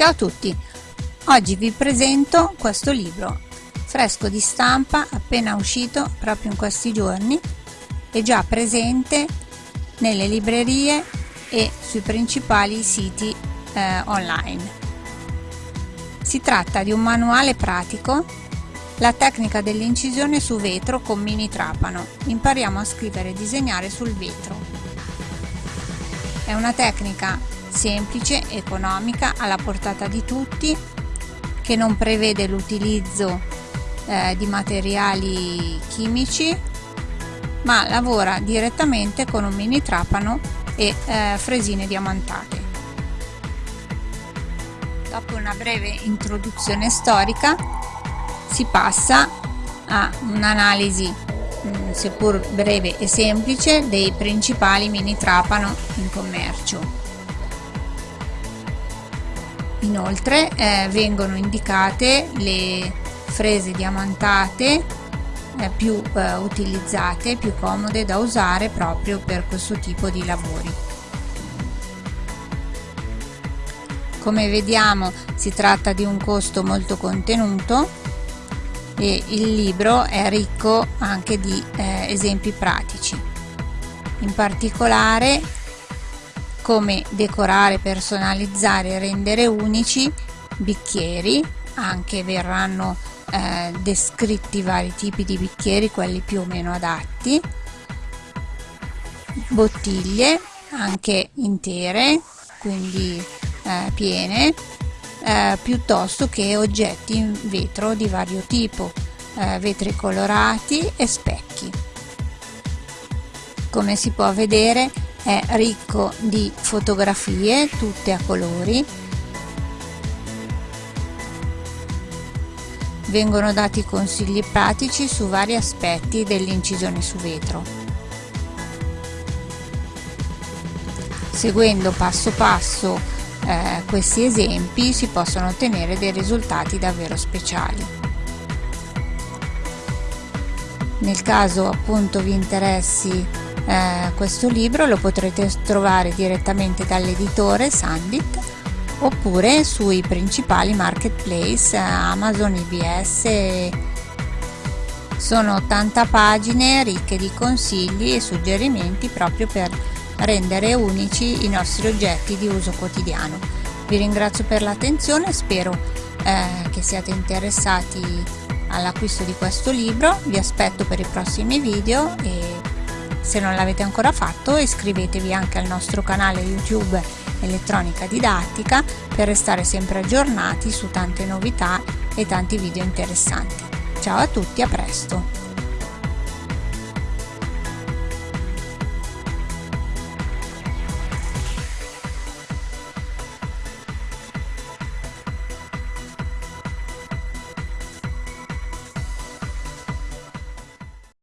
Ciao a tutti! Oggi vi presento questo libro, fresco di stampa, appena uscito proprio in questi giorni e già presente nelle librerie e sui principali siti eh, online. Si tratta di un manuale pratico, la tecnica dell'incisione su vetro con mini trapano. Impariamo a scrivere e disegnare sul vetro. È una tecnica semplice, economica, alla portata di tutti, che non prevede l'utilizzo eh, di materiali chimici, ma lavora direttamente con un mini trapano e eh, fresine diamantate. Dopo una breve introduzione storica si passa a un'analisi mm, seppur breve e semplice dei principali mini trapano in commercio Inoltre eh, vengono indicate le frese diamantate eh, più eh, utilizzate, più comode da usare proprio per questo tipo di lavori. Come vediamo si tratta di un costo molto contenuto e il libro è ricco anche di eh, esempi pratici. In particolare come decorare, personalizzare e rendere unici bicchieri, anche verranno eh, descritti vari tipi di bicchieri, quelli più o meno adatti, bottiglie anche intere, quindi eh, piene, eh, piuttosto che oggetti in vetro di vario tipo, eh, vetri colorati e specchi. Come si può vedere è ricco di fotografie tutte a colori. Vengono dati consigli pratici su vari aspetti dell'incisione su vetro. Seguendo passo passo eh, questi esempi si possono ottenere dei risultati davvero speciali. Nel caso appunto vi interessi eh, questo libro lo potrete trovare direttamente dall'editore Sandit oppure sui principali marketplace Amazon, IBS sono 80 pagine ricche di consigli e suggerimenti proprio per rendere unici i nostri oggetti di uso quotidiano. Vi ringrazio per l'attenzione spero eh, che siate interessati all'acquisto di questo libro. Vi aspetto per i prossimi video e se non l'avete ancora fatto iscrivetevi anche al nostro canale YouTube Elettronica Didattica per restare sempre aggiornati su tante novità e tanti video interessanti. Ciao a tutti, a presto!